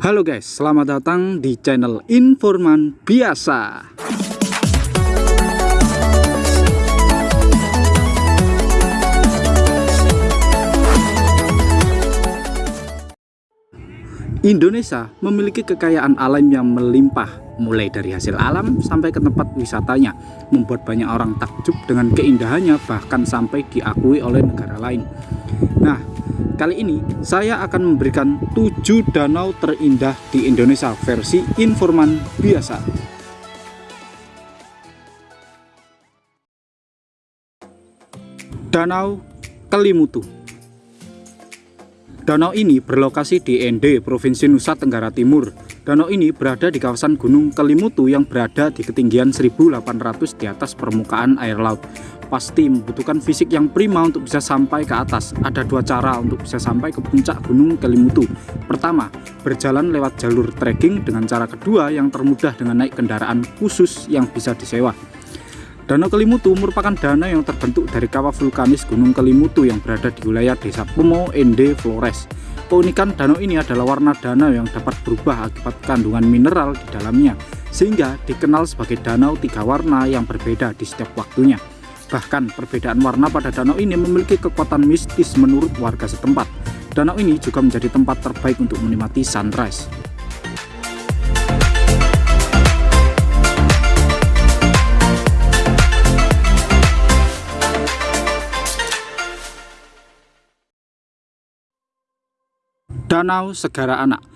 Halo guys, selamat datang di channel Informan Biasa. Indonesia memiliki kekayaan alam yang melimpah, mulai dari hasil alam sampai ke tempat wisatanya, membuat banyak orang takjub dengan keindahannya bahkan sampai diakui oleh negara lain. Nah, kali ini saya akan memberikan 7 danau terindah di Indonesia versi informan biasa. Danau Kelimutu Danau ini berlokasi di Ende, Provinsi Nusa Tenggara Timur. Danau ini berada di kawasan Gunung Kelimutu yang berada di ketinggian 1800 di atas permukaan air laut. Pasti membutuhkan fisik yang prima untuk bisa sampai ke atas. Ada dua cara untuk bisa sampai ke puncak Gunung Kelimutu. Pertama, berjalan lewat jalur trekking dengan cara kedua yang termudah dengan naik kendaraan khusus yang bisa disewa. Danau Kelimutu merupakan danau yang terbentuk dari kawah vulkanis Gunung Kelimutu yang berada di wilayah desa Pomo Ende Flores. Keunikan danau ini adalah warna danau yang dapat berubah akibat kandungan mineral di dalamnya, sehingga dikenal sebagai danau tiga warna yang berbeda di setiap waktunya. Bahkan perbedaan warna pada danau ini memiliki kekuatan mistis menurut warga setempat. Danau ini juga menjadi tempat terbaik untuk menikmati sunrise. Danau Segara Anak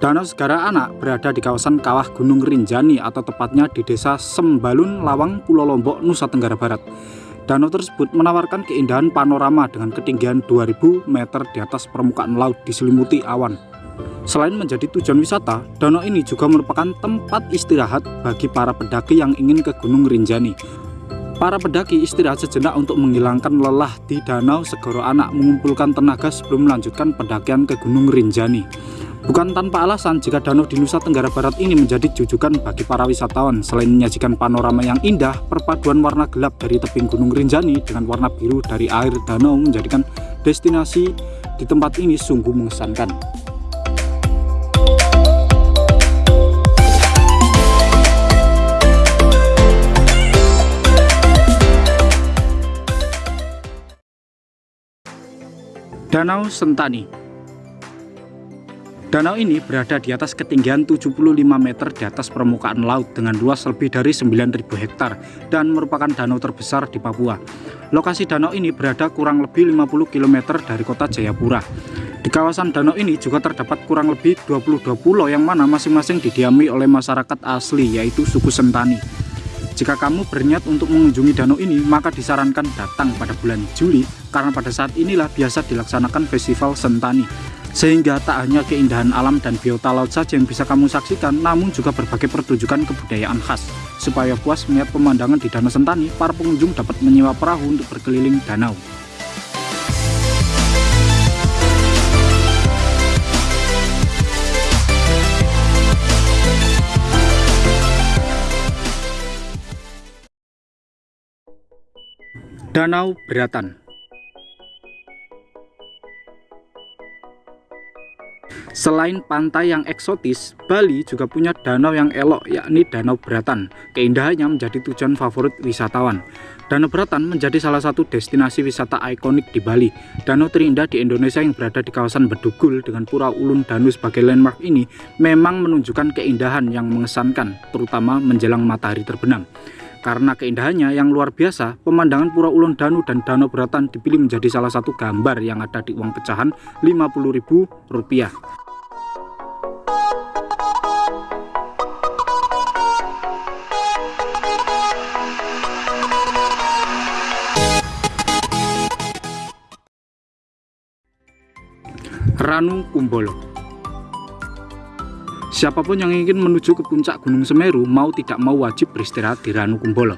Danau Segara Anak berada di kawasan kawah Gunung Rinjani atau tepatnya di desa Sembalun, Lawang, Pulau Lombok, Nusa Tenggara Barat. Danau tersebut menawarkan keindahan panorama dengan ketinggian 2000 meter di atas permukaan laut diselimuti awan. Selain menjadi tujuan wisata, danau ini juga merupakan tempat istirahat bagi para pendaki yang ingin ke Gunung Rinjani. Para pendaki istirahat sejenak untuk menghilangkan lelah di Danau Segoro Anak mengumpulkan tenaga sebelum melanjutkan pendakian ke Gunung Rinjani. Bukan tanpa alasan jika danau di Nusa Tenggara Barat ini menjadi jujukan bagi para wisatawan. Selain menyajikan panorama yang indah, perpaduan warna gelap dari tebing Gunung Rinjani dengan warna biru dari air danau menjadikan destinasi di tempat ini sungguh mengesankan. Danau Sentani Danau ini berada di atas ketinggian 75 meter di atas permukaan laut dengan luas lebih dari 9.000 hektar dan merupakan danau terbesar di Papua. Lokasi danau ini berada kurang lebih 50 km dari kota Jayapura. Di kawasan danau ini juga terdapat kurang lebih 22 pulau yang mana masing-masing didiami oleh masyarakat asli yaitu suku Sentani. Jika kamu berniat untuk mengunjungi danau ini, maka disarankan datang pada bulan Juli karena pada saat inilah biasa dilaksanakan festival Sentani. Sehingga tak hanya keindahan alam dan biota laut saja yang bisa kamu saksikan, namun juga berbagai pertunjukan kebudayaan khas. Supaya puas melihat pemandangan di Danau Sentani, para pengunjung dapat menyewa perahu untuk berkeliling danau. Danau Beratan Selain pantai yang eksotis, Bali juga punya danau yang elok yakni Danau Beratan. Keindahannya menjadi tujuan favorit wisatawan. Danau Beratan menjadi salah satu destinasi wisata ikonik di Bali. Danau terindah di Indonesia yang berada di kawasan Bedugul dengan Pura Ulun Danu sebagai landmark ini memang menunjukkan keindahan yang mengesankan, terutama menjelang matahari terbenam. Karena keindahannya yang luar biasa, pemandangan Pura Ulun Danu dan Danau Beratan dipilih menjadi salah satu gambar yang ada di uang pecahan Rp50.000. Ranu Kumbolo Siapa pun yang ingin menuju ke puncak Gunung Semeru mau tidak mau wajib beristirahat di Ranu Kumbolo.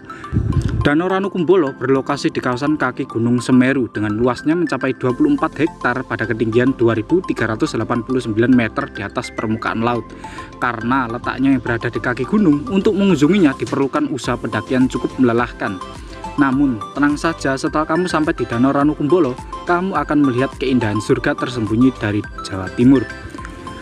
Danau Ranu Kumbolo berlokasi di kawasan kaki Gunung Semeru dengan luasnya mencapai 24 hektar pada ketinggian 2389 meter di atas permukaan laut. Karena letaknya yang berada di kaki gunung, untuk mengunjunginya diperlukan usaha pendakian cukup melelahkan. Namun, tenang saja setelah kamu sampai di Danau Ranu Kumbolo, kamu akan melihat keindahan surga tersembunyi dari Jawa Timur.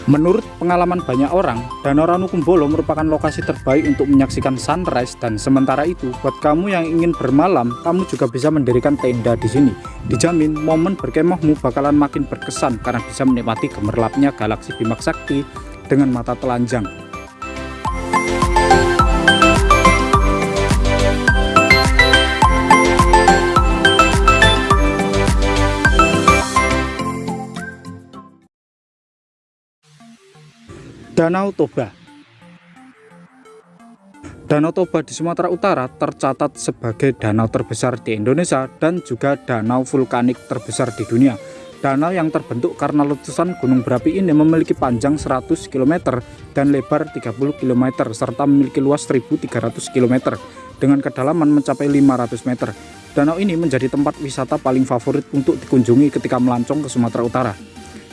Menurut pengalaman banyak orang, Danau Ranukumbolo merupakan lokasi terbaik untuk menyaksikan sunrise dan sementara itu, buat kamu yang ingin bermalam, kamu juga bisa mendirikan tenda di sini. Dijamin momen berkemahmu bakalan makin berkesan karena bisa menikmati gemerlapnya galaksi Bima Sakti dengan mata telanjang. Danau Toba Danau Toba di Sumatera Utara tercatat sebagai danau terbesar di Indonesia dan juga danau vulkanik terbesar di dunia. Danau yang terbentuk karena letusan gunung berapi ini memiliki panjang 100 km dan lebar 30 km serta memiliki luas 1300 km dengan kedalaman mencapai 500 meter. Danau ini menjadi tempat wisata paling favorit untuk dikunjungi ketika melancong ke Sumatera Utara.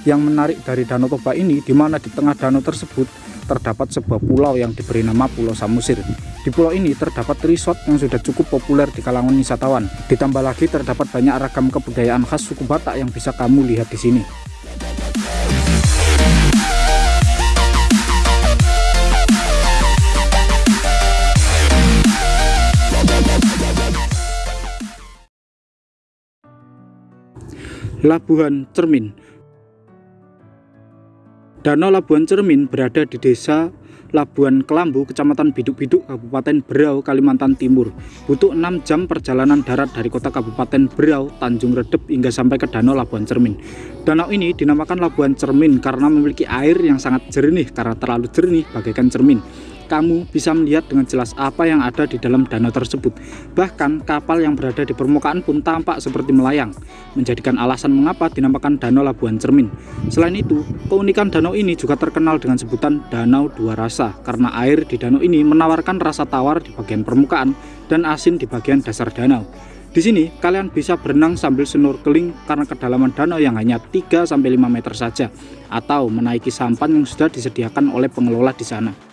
Yang menarik dari Danau Toba ini, di mana di tengah danau tersebut terdapat sebuah pulau yang diberi nama Pulau Samusir. Di pulau ini terdapat resort yang sudah cukup populer di kalangan wisatawan. Ditambah lagi terdapat banyak ragam kebudayaan khas suku Batak yang bisa kamu lihat di sini. Labuhan Cermin Danau Labuan Cermin berada di desa Labuan Kelambu, Kecamatan Biduk-Biduk, Kabupaten Berau, Kalimantan Timur. Butuh 6 jam perjalanan darat dari kota Kabupaten Berau, Tanjung Redep hingga sampai ke Danau Labuan Cermin. Danau ini dinamakan Labuan Cermin karena memiliki air yang sangat jernih karena terlalu jernih bagaikan cermin kamu bisa melihat dengan jelas apa yang ada di dalam danau tersebut. Bahkan kapal yang berada di permukaan pun tampak seperti melayang, menjadikan alasan mengapa dinamakan Danau Labuan Cermin. Selain itu, keunikan danau ini juga terkenal dengan sebutan Danau Dua Rasa karena air di danau ini menawarkan rasa tawar di bagian permukaan dan asin di bagian dasar danau. Di sini kalian bisa berenang sambil snorkeling karena kedalaman danau yang hanya 3-5 meter saja atau menaiki sampan yang sudah disediakan oleh pengelola di sana.